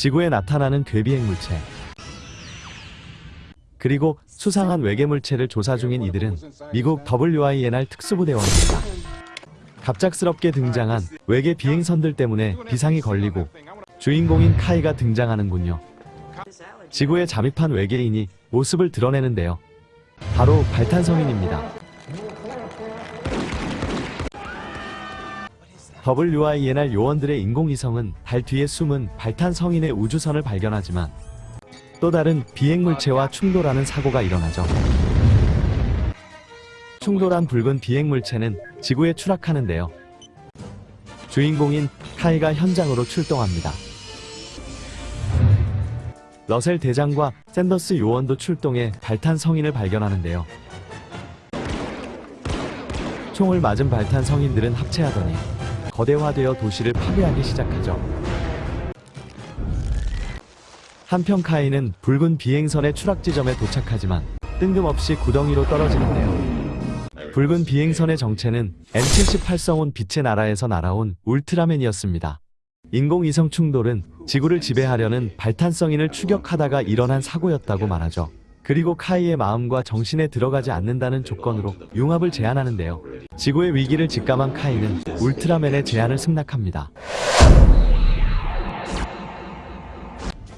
지구에 나타나는 괴비행 물체. 그리고 수상한 외계 물체를 조사 중인 이들은 미국 WINR 특수부대원입니다. 갑작스럽게 등장한 외계 비행선들 때문에 비상이 걸리고 주인공인 카이가 등장하는군요. 지구에 잠입한 외계인이 모습을 드러내는데요. 바로 발탄성인입니다. WINR 요원들의 인공위성은 달 뒤에 숨은 발탄 성인의 우주선을 발견하지만 또 다른 비행물체와 충돌하는 사고가 일어나죠. 충돌한 붉은 비행물체는 지구에 추락하는데요. 주인공인 카이가 현장으로 출동합니다. 러셀 대장과 샌더스 요원도 출동해 발탄 성인을 발견하는데요. 총을 맞은 발탄 성인들은 합체하더니 거대화되어 도시를 파괴하기 시작하죠. 한편 카이는 붉은 비행선의 추락 지점에 도착하지만 뜬금없이 구덩이로 떨어지는데요. 붉은 비행선의 정체는 M78성운 빛의 나라에서 날아온 울트라맨이었습니다. 인공위성 충돌은 지구를 지배하려는 발탄성인을 추격하다가 일어난 사고였다고 말하죠. 그리고 카이의 마음과 정신에 들어가지 않는다는 조건으로 융합을 제안하는데요. 지구의 위기를 직감한 카이는 울트라맨의 제안을 승낙합니다.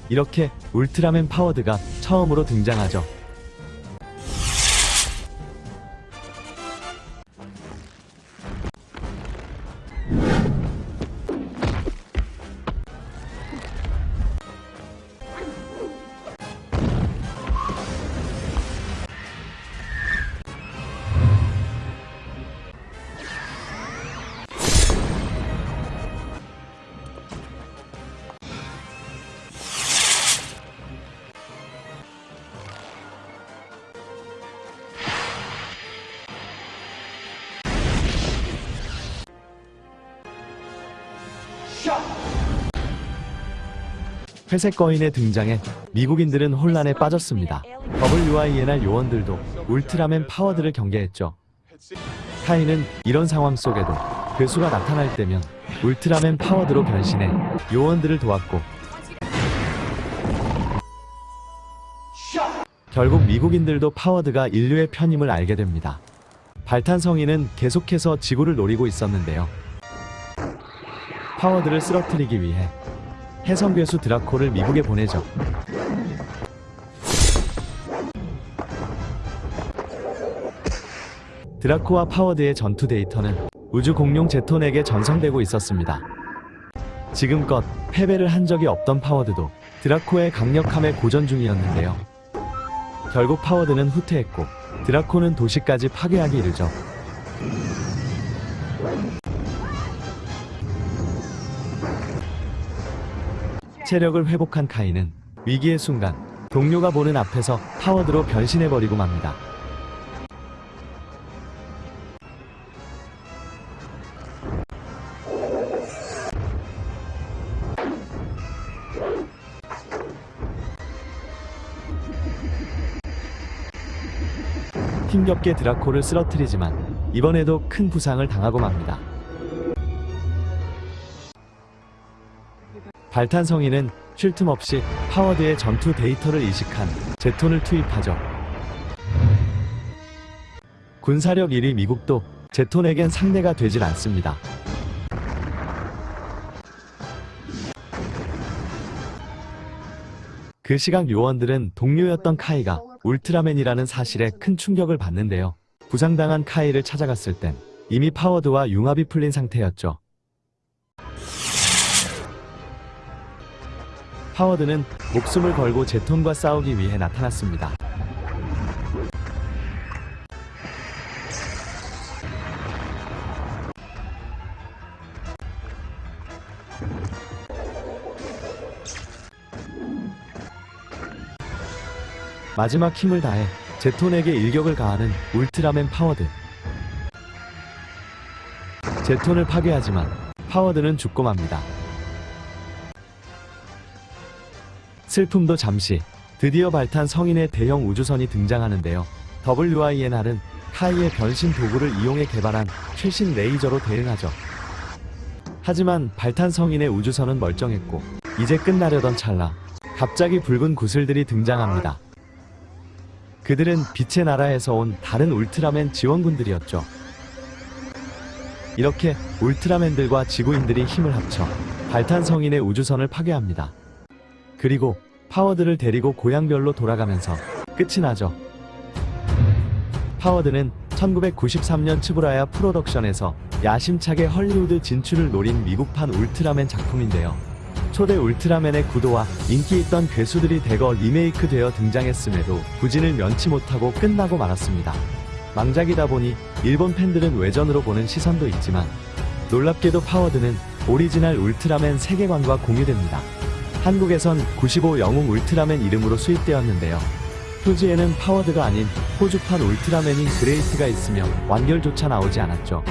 이렇게 울트라맨 파워드가 처음으로 등장하죠. 회색 거인의 등장에 미국인들은 혼란에 빠졌습니다. WINR 요원들도 울트라맨 파워드를 경계했죠. 카이는 이런 상황 속에도 괴수가 나타날 때면 울트라맨 파워드로 변신해 요원들을 도왔고 결국 미국인들도 파워드가 인류의 편임을 알게 됩니다. 발탄 성인은 계속해서 지구를 노리고 있었는데요. 파워드를 쓰러뜨리기 위해 혜성 괴수 드라코를 미국에 보내죠. 드라코와 파워드의 전투 데이터는 우주 공룡 제톤에게 전송되고 있었습니다. 지금껏 패배를 한 적이 없던 파워드도 드라코의 강력함에 고전 중이었는데요. 결국 파워드는 후퇴했고 드라코는 도시까지 파괴하기 이르죠. 체력을 회복한 카이는 위기의 순간 동료가 보는 앞에서 파워드로 변신해버리고 맙니다. 힘겹게 드라코를 쓰러뜨리지만 이번에도 큰 부상을 당하고 맙니다. 발탄성인은 쉴 틈 없이 파워드의 전투 데이터를 이식한 제톤을 투입하죠. 군사력 1위 미국도 제톤에겐 상대가 되질 않습니다. 그 시각 요원들은 동료였던 카이가 울트라맨이라는 사실에 큰 충격을 받는데요. 부상당한 카이를 찾아갔을 땐 이미 파워드와 융합이 풀린 상태였죠. 파워드는 목숨을 걸고 제톤과 싸우기 위해 나타났습니다. 마지막 힘을 다해 제톤에게 일격을 가하는 울트라맨 파워드. 제톤을 파괴하지만 파워드는 죽고 맙니다. 슬픔도 잠시 드디어 발탄 성인의 대형 우주선이 등장하는데요. WINR은 카이의 변신 도구를 이용해 개발한 최신 레이저로 대응하죠. 하지만 발탄 성인의 우주선은 멀쩡했고 이제 끝나려던 찰나 갑자기 붉은 구슬들이 등장합니다. 그들은 빛의 나라에서 온 다른 울트라맨 지원군들이었죠. 이렇게 울트라맨들과 지구인들이 힘을 합쳐 발탄 성인의 우주선을 파괴합니다. 그리고 파워드를 데리고 고향별로 돌아가면서 끝이 나죠. 파워드는 1993년 츠부라야 프로덕션에서 야심차게 헐리우드 진출을 노린 미국판 울트라맨 작품인데요. 초대 울트라맨의 구도와 인기 있던 괴수들이 대거 리메이크되어 등장했음에도 부진을 면치 못하고 끝나고 말았습니다. 망작이다 보니 일본 팬들은 외전으로 보는 시선도 있지만 놀랍게도 파워드는 오리지널 울트라맨 세계관과 공유됩니다. 한국에선 95 영웅 울트라맨 이름으로 수입되었는데요. 표지에는 파워드가 아닌 호주판 울트라맨인 그레이트가 있으며 완결조차 나오지 않았죠.